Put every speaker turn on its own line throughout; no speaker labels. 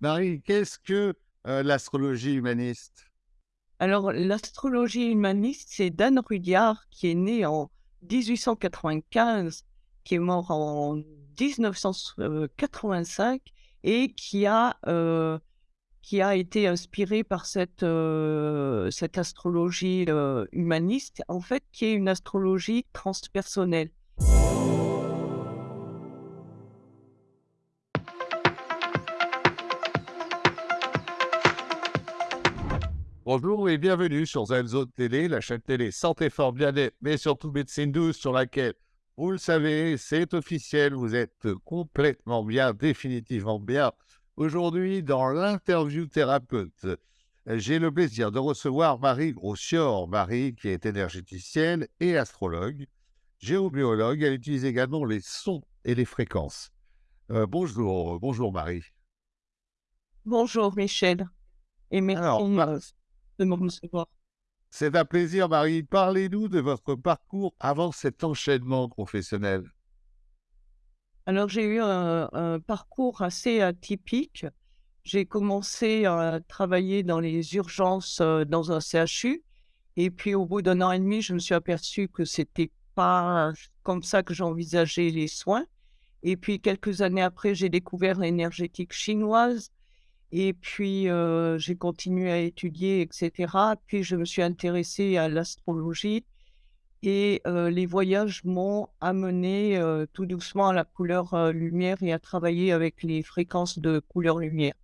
Marie, qu'est-ce que euh, l'astrologie humaniste?
Alors, l'astrologie humaniste, c'est Dan Rudyard qui est né en 1895, qui est mort en 1985 et qui a, euh, qui a été inspiré par cette, euh, cette astrologie humaniste, en fait, qui est une astrologie transpersonnelle.
Bonjour et bienvenue sur Zenzo Télé, la chaîne télé Santé Fort Bien-être, mais surtout Médecine Douce, sur laquelle, vous le savez, c'est officiel, vous êtes complètement bien, définitivement bien. Aujourd'hui, dans l'interview thérapeute, j'ai le plaisir de recevoir Marie Grossior. Marie, qui est énergéticienne et astrologue, géobiologue, elle utilise également les sons et les fréquences. Euh, bonjour, bonjour Marie.
Bonjour Michel. Et merci
Alors, Mar-
de me recevoir.
C'est un plaisir, Marie. Parlez-nous de votre parcours avant cet enchaînement professionnel.
Alors, j'ai eu un, un parcours assez atypique. J'ai commencé à travailler dans les urgences euh, dans un CHU. Et puis, au bout d'un an et demi, je me suis aperçue que c'était pas comme ça que j'envisageais les soins. Et puis, quelques années après, j'ai découvert l'énergétique chinoise. Et puis, j'ai continué à étudier, etc. Puis, je me suis intéressée à l'astrologie. Et les voyages m'ont amené tout doucement à la couleur lumière et à travailler avec les fréquences de couleur lumière.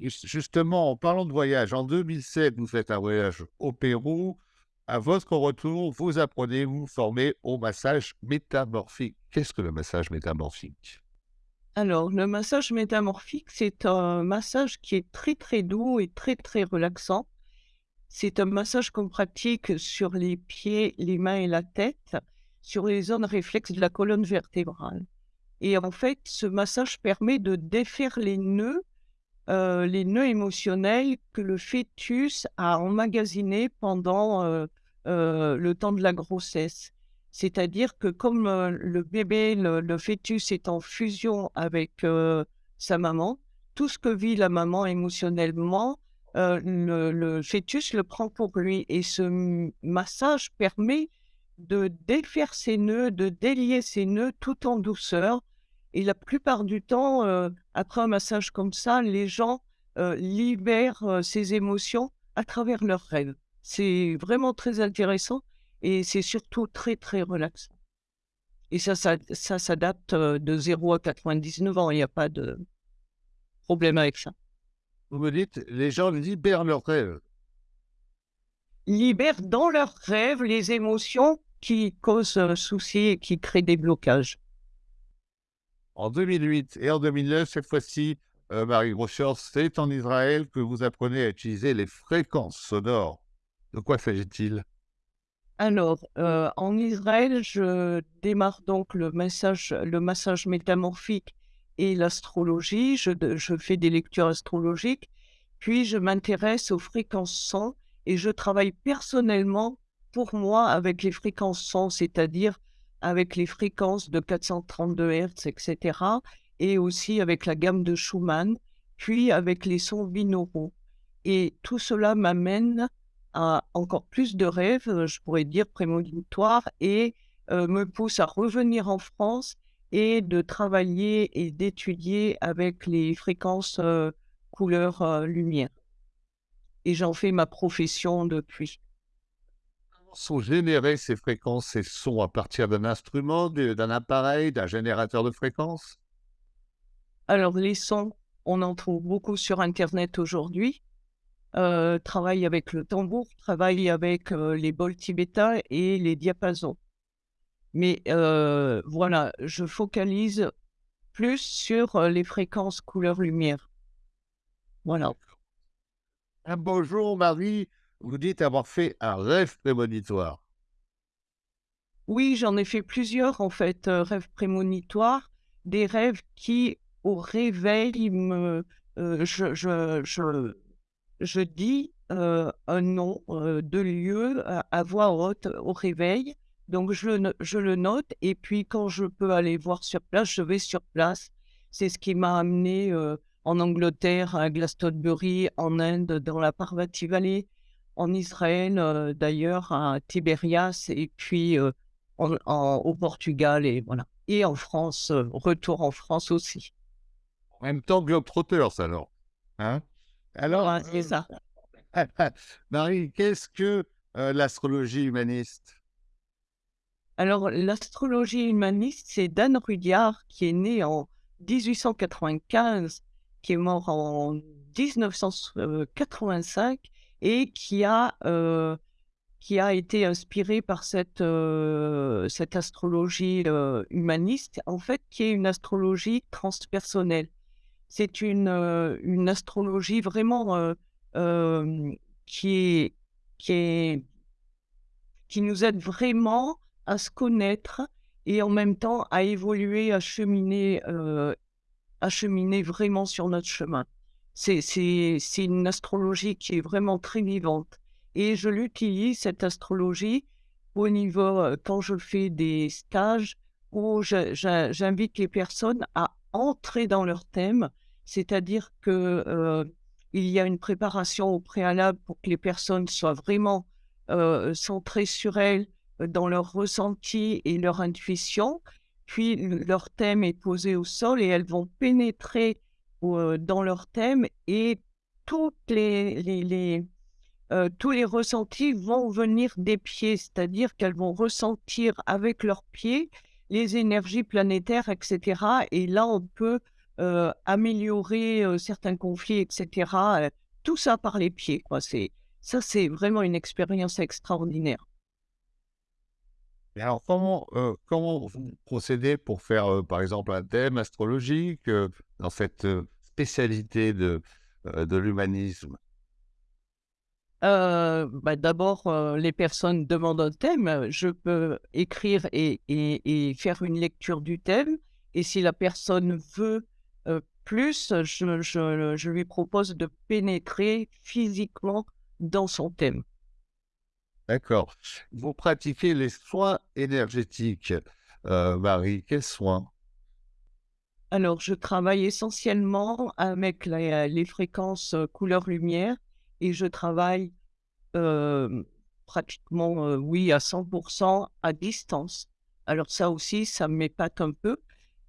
Jus- Justement, en parlant de voyage, en 2007, vous faites un voyage au Pérou. À votre retour, vous apprenez, vous vous formez au massage métamorphique. Qu'est-ce que le massage métamorphique?
Alors, le massage métamorphique, c'est un massage qui est très très doux et très très relaxant. C'est un massage qu'on pratique sur les pieds, les mains et la tête, sur les zones réflexes de la colonne vertébrale. Et en fait, ce massage permet de défaire les nœuds, euh, les nœuds émotionnels que le fœtus a emmagasinés pendant euh, euh, le temps de la grossesse. C'est-à-dire que comme euh, le bébé, le, fœtus est en fusion avec euh, sa maman, tout ce que vit la maman émotionnellement, euh, le, le fœtus le prend pour lui. Et ce massage permet de défaire ses nœuds, de délier ses nœuds tout en douceur. Et la plupart du temps, après un massage comme ça, les gens libèrent ces émotions à travers leurs rêves. C'est vraiment très intéressant et c'est surtout très, très relaxant. Et ça, ça, ça s'adapte de 0 à 99 ans. Il n'y a pas de problème avec ça.
Vous me dites, les gens libèrent leurs rêves.
Libèrent dans leurs rêves les émotions qui causent un souci et qui créent des blocages.
En 2008 et en 2009, cette fois-ci, euh, Marie Grossior, c'est en Israël que vous apprenez à utiliser les fréquences sonores. De quoi s'agit-il?
Alors, euh, en Israël, je démarre donc le massage, le massage métamorphique et l'astrologie. Je, fais des lectures astrologiques, puis je m'intéresse aux fréquences son et je travaille personnellement pour moi avec les fréquences son, c'est-à-dire avec les fréquences de 432 Hz, etc. Et aussi avec la gamme de Schumann, puis avec les sons binauraux. Et tout cela m'amène encore plus de rêves, euh, je pourrais dire prémonitoires, et euh, me pousse à revenir en France et de travailler et d'étudier avec les fréquences euh, couleur euh, lumière. Et j'en fais ma profession depuis.
Comment sont générées ces fréquences, ces sons à partir d'un instrument, d'un appareil, d'un générateur de fréquences?
Alors les sons, on en trouve beaucoup sur Internet aujourd'hui. Euh, travaille avec le tambour, travaille avec euh, les bols tibétains et les diapasons. Mais euh, voilà, je focalise plus sur les fréquences couleur-lumière. Voilà.
Un beau jour, Marie, vous dites avoir fait un rêve prémonitoire.
Oui, j'en ai fait plusieurs en fait, rêves prémonitoires, des rêves qui, au réveil, me, je, je, je, je dis euh, un nom euh, de lieu à, voix haute au réveil. Donc je le, je le note et puis quand je peux aller voir sur place, je vais sur place. C'est ce qui m'a amené euh, en Angleterre, à Glastonbury, en Inde, dans la Parvati Valley, en Israël, d'ailleurs, à Tibérias, et puis au Portugal, et voilà. Et en France, retour en France aussi.
En même temps, Globetrotters, alors. Hein? Alors,
Voilà, c'est ça.
Marie, qu'est-ce que euh, l'astrologie humaniste?
Alors, l'astrologie humaniste, c'est Dan Rudyard qui est né en 1895, qui est mort en 1985 et qui a, euh, qui a été inspiré par cette, euh, cette astrologie humaniste, en fait, qui est une astrologie transpersonnelle. C'est une, une astrologie vraiment qui est, qui est qui nous aide vraiment à se connaître et en même temps à évoluer, à cheminer, à cheminer vraiment sur notre chemin. C'est une astrologie qui est vraiment très vivante et je l'utilise cette astrologie au niveau, quand je fais des stages où j'invite les personnes à entrer dans leur thème. C'est-à-dire que, heu, il y a une préparation au préalable pour que les personnes soient vraiment heu, centrées sur elles, heu, dans leur ressenti et leur intuition. Puis le leur thème est posé au sol et elles vont pénétrer dans leur thème et les tous les ressentis vont venir des pieds. C'est-à-dire qu'elles vont ressentir avec leurs pieds les énergies planétaires et cetera et là, on peut, heu, améliorer, heu, certains conflits et cetera, heu, tout ça par les pieds, quoi. C'est ça, c'est vraiment une expérience extraordinaire.
Et alors, comment, euh, comment vous procédez pour faire, euh, par exemple, un thème astrologique euh, dans cette euh, spécialité de, euh, de l'humanisme?
Bah, d'abord, les personnes demandent un thème, je peux écrire et et et faire une lecture du thème et si la personne veut, heu, plus, je je je lui propose de pénétrer physiquement dans son thème.
D'accord. Vous pratiquez les soins énergétiques, euh, Marie. Quels soins?
Alors, je travaille essentiellement avec les les fréquences, heu, couleur-lumière et je travaille pratiquement, oui, à 100% à distance. Alors ça aussi, ça m'épate un peu,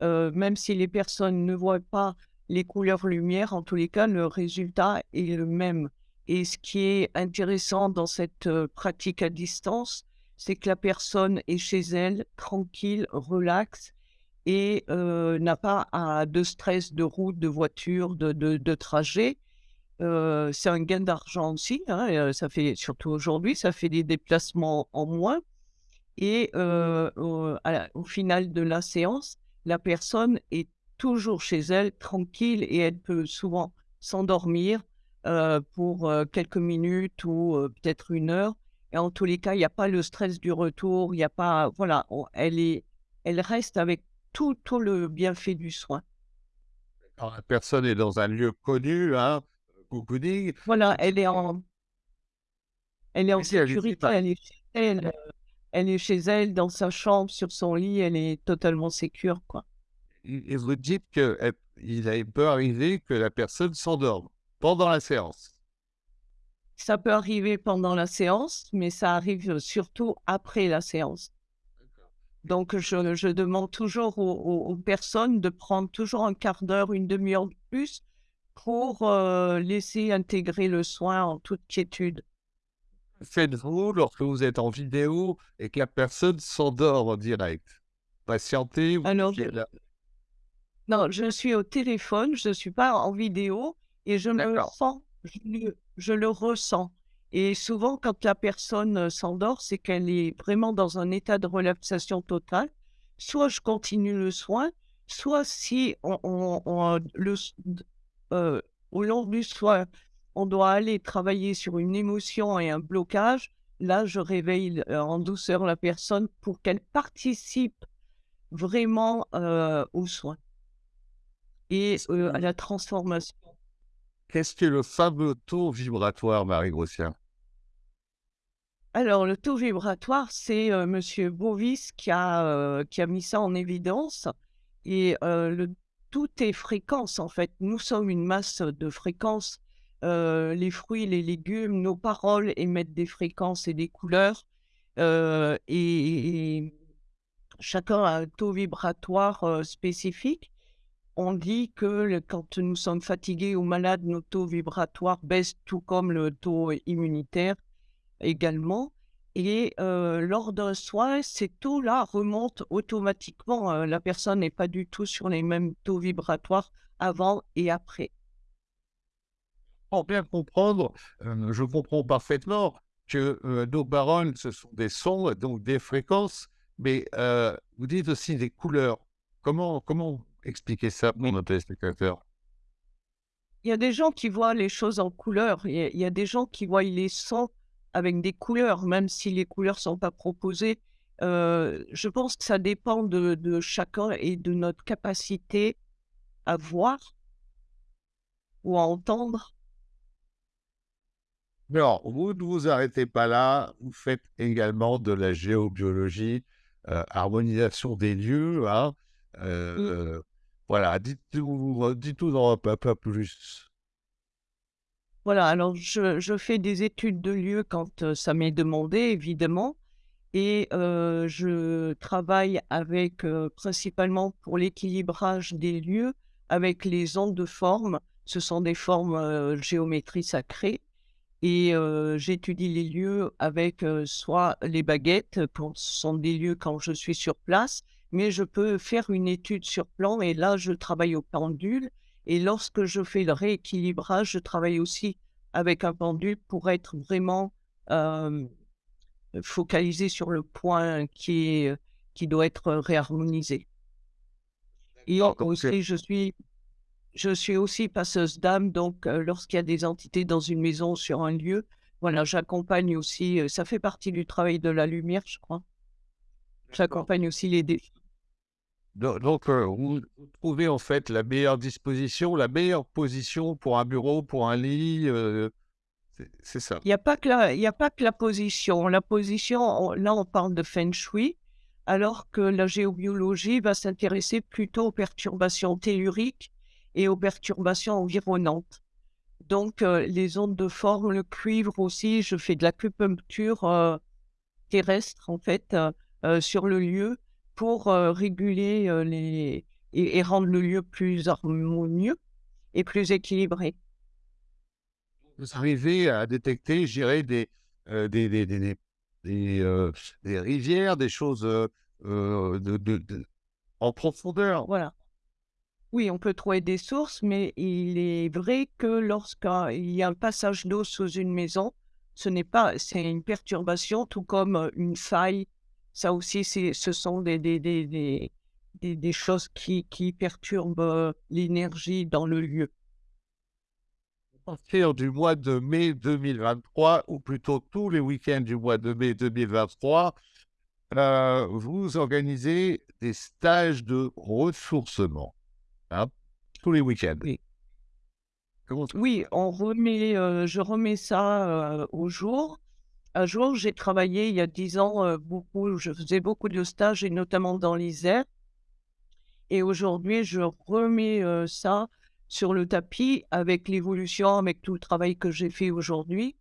heu, même si les personnes ne voient pas les couleurs lumière, en tous les cas, le résultat est le même. Et ce qui est intéressant dans cette, heu, pratique à distance, c'est que la personne est chez elle, tranquille, relaxe et heu, n'a pas à de stress de route, de voiture, de de de trajet. C'est un gain d'argent aussi, hein, ça fait surtout aujourd'hui, ça fait des déplacements en moins. Et au la au final de la séance, la personne est toujours chez elle, tranquille et elle peut souvent s'endormir, heu, pour, heu, quelques minutes ou, heu, peut-être une heure et en tous les cas, il y a pas le stress du retour, il y a pas voilà, on elle est elle reste avec tout tout le bienfait du soin.
Quand la personne est dans un lieu connu, hein, cocooning,
Voilà, elle est en elle est en sécurité, elle est chez elle. Elle est chez elle, dans sa chambre, sur son lit, elle est totalement sécure, quoi.
Et vous dites qu'il peut arriver que la personne s'endorme pendant la séance.
Ça peut arriver pendant la séance, mais ça arrive surtout après la séance. Donc je je demande toujours aux personnes de prendre toujours un quart d'heure, une demi heure de plus pour, heu, laisser intégrer le soin en toute quiétude.
Faites-vous lorsque vous êtes en vidéo et que la personne s'endort en direct? Patientez, vous
Alors
la
Non, je suis au téléphone, je ne suis pas en vidéo et je me sens, je le je le ressens et souvent quand la personne, heu, s'endort, c'est qu'elle est vraiment dans un état de relaxation totale. Soit je continue le soin, soit si on on on, le heu, au long du soin, on doit aller travailler sur une émotion et un blocage, là je réveille, heu, en douceur la personne pour qu'elle participe vraiment, heu, aux soins. Et heu, à la transformation.
qu'est-ce que le fameux taux vibratoire, Marie Grossien?
Alors le taux vibratoire, c'est, heu, monsieur Bovis qui a, heu, qui a mis ça en évidence et le tout est fréquence, en fait. Nous sommes une masse de fréquences. Heu, les fruits, les légumes, nos paroles émettent des fréquences et des couleurs, heu et chacun a un taux vibratoire, heu, spécifique. On dit que quand nous sommes fatigués ou malades, nos taux vibratoires baissent, tout comme le taux immunitaire également et lors d'un soin, ces taux-là remontent automatiquement, la personne n'est pas du tout sur les mêmes taux vibratoires avant et après.
Bien comprendre, je comprends parfaitement que, nos paroles, ce sont des sons, donc des fréquences, mais, vous dites aussi des couleurs. Comment comment expliquer ça pour nos téléspectateurs?
Il y a des gens qui voient les choses en couleurs, il y a des gens qui voient les sons avec des couleurs, même si les couleurs sont pas proposées. Je pense que ça dépend de chacun et de notre capacité à voir ou à entendre.
Mais alors, vous ne vous arrêtez pas là, vous faites également de la géobiologie, heu, harmonisation des lieux, hein,
Mmh.
heu, voilà, dites-nous dites-nous un peu plus.
Voilà, alors je je fais des études de lieux quand, ça m'est demandé évidemment et je travaille avec, principalement pour l'équilibrage des lieux, avec les ondes de forme. Ce sont des formes, heu, géométrie sacrée et j'étudie les lieux avec, soit les baguettes, quand ce sont des lieux quand je suis sur place, mais je peux faire une étude sur plan et là, je travaille au pendule et lorsque je fais le rééquilibrage, je travaille aussi avec un pendule pour être vraiment, focalisé sur le point qui est, qui doit être réharmonisé. Et aussi je suis je suis aussi passeuse d'âme, donc heu, lorsqu'il y a des entités dans une maison, sur un lieu, voilà, j'accompagne aussi, heu, ça fait partie du travail de la lumière, je crois. J'accompagne aussi les dé
Do donc, heu, vous trouvez en fait la meilleure disposition, la meilleure position pour un bureau, pour un lit, c'est ça?
il y a pas que la y a pas que la position. La position, on là, on parle de feng shui, alors que la géobiologie va s'intéresser plutôt aux perturbations telluriques et aux perturbations environnantes. Donc heu, les ondes de forme, le cuivre aussi, je fais de l'acupuncture, heu terrestre en fait, heu heu, sur le lieu pour, réguler, les et et rendre le lieu plus harmonieux et plus équilibré.
Vous arrivez à détecter, je dirais, des, des des des des rivières, des choses, heu heu, de de de en profondeur?
Voilà. Oui, on peut trouver des sources, mais il est vrai que lorsqu'il y a un passage d'eau sous une maison, ce n'est pas c'est une perturbation tout comme, une faille. Ça aussi, c'est ce sont des des des des des choses qui qui perturbent, l'énergie dans le lieu.
À partir du mois de mai 2023 ou plutôt tous les week-ends du mois de mai 2023, heu, vous organisez des stages de ressourcement, hein, tous les week-ends.
Oui. Oui, on remet, heu, je remets ça, heu, au jour. Un jour, j'ai travaillé il y a 10 ans, heu, beaucoup je faisais beaucoup de stages et notamment dans l'Isère et aujourd'hui, je remets, ça sur le tapis avec l'évolution, avec tout le travail que j'ai fait aujourd'hui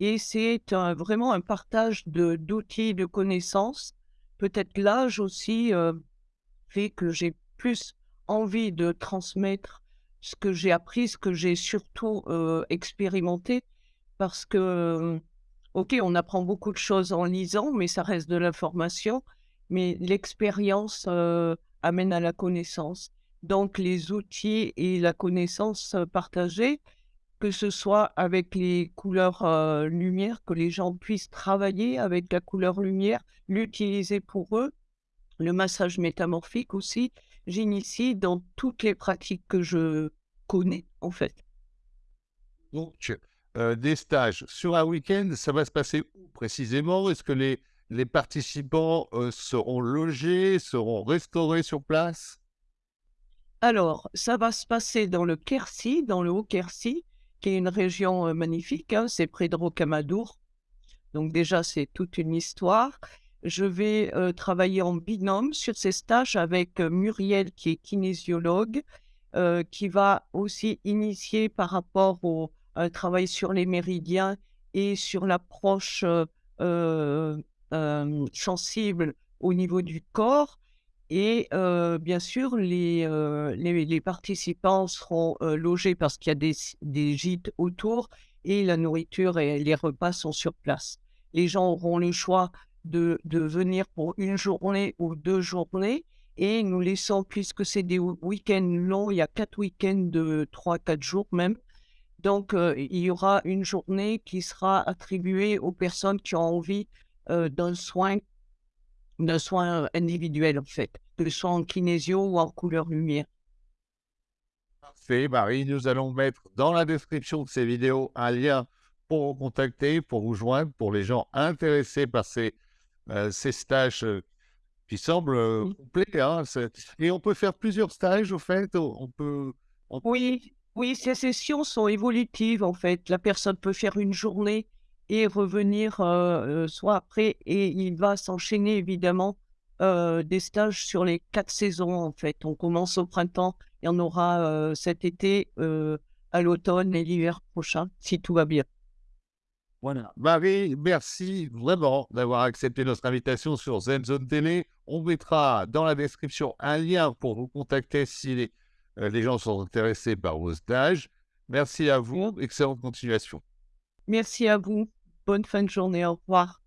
et c'est vraiment un partage de d'outils, de connaissances. Peut-être l'âge aussi, fait que j'ai plus envie de transmettre ce que j'ai appris, ce que j'ai surtout, heu, expérimenté parce que, OK, on apprend beaucoup de choses en lisant, mais ça reste de l'information. Mais l'expérience, heu, amène à la connaissance. Donc les outils et la connaissance, partagée, que ce soit avec les couleurs, heu, lumière, que les gens puissent travailler avec la couleur lumière, l'utiliser pour eux. Le massage métamorphique aussi, j'initie dans toutes les pratiques que je connais, en fait.
Donc, heu, des stages sur un week-end, ça va se passer où précisément? Est-ce que les les participants, heu, seront logés, seront restaurés sur place?
Alors, ça va se passer dans le Quercy, dans le Haut-Quercy, qui est une région, heu, magnifique, hein, c'est près de Rocamadour. Donc déjà, c'est toute une histoire. Je vais, heu, travailler en binôme sur ces stages avec, heu, Muriel qui est kinésiologue heu, qui va aussi initier par rapport au travail sur les méridiens et sur l'approche, sensible au niveau du corps et bien sûr les, participants seront, logés parce qu'il y a des gîtes autour et la nourriture et les repas sont sur place. Les gens auront le choix de de venir pour une journée ou 2 journées et nous laissons puisque c'est des week-ends longs, il y a 4 week-ends de 3-4 jours même. Donc heu, il y aura une journée qui sera attribuée aux personnes qui ont envie, heu, d'un soin d'un soin, heu, individuel en fait, que ce soit en kinésio ou en couleur lumière.
Parfait, Marie, nous allons mettre dans la description de ces vidéos un lien pour vous contacter, pour vous joindre, pour les gens intéressés par ces, ces stages, heu, qui semblent, heu,
Mmh.
complets, hein. Et on peut faire plusieurs stages au fait? On peut on
Oui, oui, ces sessions sont évolutives en fait. La personne peut faire une journée et revenir, soit après et il va s'enchaîner évidemment, des stages sur les 4 saisons en fait. On commence au printemps, il y en aura, cet été, à l'automne et l'hiver prochain, si tout va bien.
Marie, merci vraiment d'avoir accepté notre invitation sur Zen Zone Télé. On mettra dans la description un lien pour vous contacter si les, euh, les gens sont intéressés par vos stages. Merci à vous. Excellente continuation.
Merci à vous. Bonne fin de journée. Au revoir.